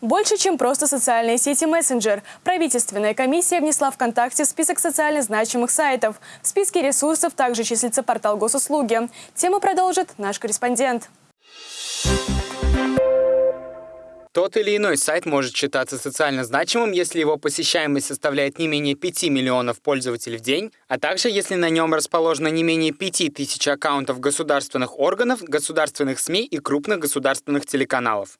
Больше, чем просто социальные сети мессенджер. Правительственная комиссия внесла ВКонтакте в список социально значимых сайтов. В списке ресурсов также числится портал госуслуги. Тему продолжит наш корреспондент. Тот или иной сайт может считаться социально значимым, если его посещаемость составляет не менее 5 миллионов пользователей в день, а также если на нем расположено не менее 5 тысяч аккаунтов государственных органов, государственных СМИ и крупных государственных телеканалов.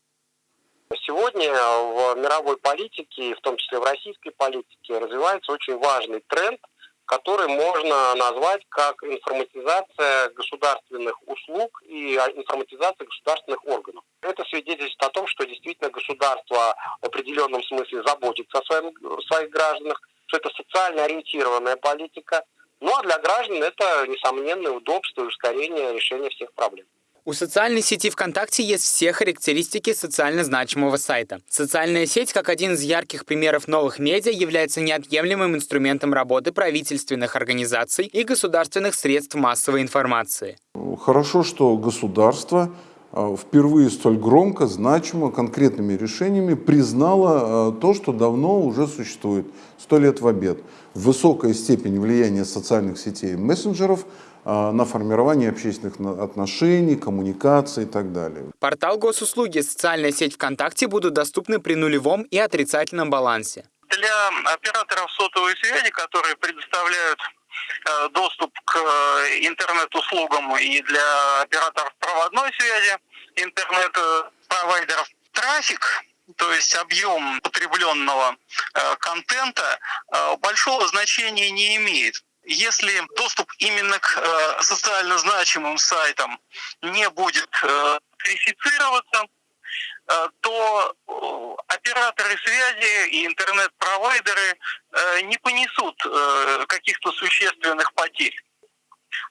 Сегодня в мировой политике, в том числе в российской политике, развивается очень важный тренд, который можно назвать как информатизация государственных услуг и информатизация государственных органов. Это свидетельствует о том, что действительно государство в определенном смысле заботится о, своем, своих гражданах, что это социально ориентированная политика. Ну а для граждан это несомненное удобство и ускорение решения всех проблем. У социальной сети ВКонтакте есть все характеристики социально значимого сайта. Социальная сеть, как один из ярких примеров новых медиа, является неотъемлемым инструментом работы правительственных организаций и государственных средств массовой информации. Хорошо, что государство впервые столь громко, значимо, конкретными решениями признало а, то, что давно уже существует, сто лет в обед. Высокая степень влияния социальных сетей и мессенджеров – а, на формирование общественных отношений, коммуникации и так далее. Портал госуслуги и социальная сеть ВКонтакте будут доступны при нулевом и отрицательном балансе. Для операторов сотовой связи, которые предоставляют э, доступ к э, интернет-услугам и для операторов проводной связи, интернет-провайдеров, трафик то есть объем потребленного э, контента, большого значения не имеет. Если доступ именно к э, социально значимым сайтам не будет э, верифицироваться, э, то э, операторы связи и интернет-провайдеры э, не понесут э, каких-то существенных потерь.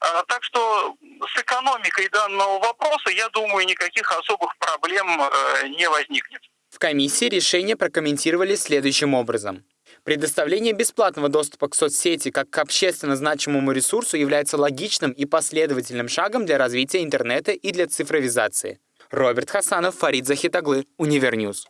Э, так что с экономикой данного вопроса, я думаю, никаких особых проблем э, не возникнет. В комиссии решение прокомментировали следующим образом. Предоставление бесплатного доступа к соцсети как к общественно значимому ресурсу является логичным и последовательным шагом для развития интернета и для цифровизации. Роберт Хасанов, Фарид Захит оглы, UniverNews.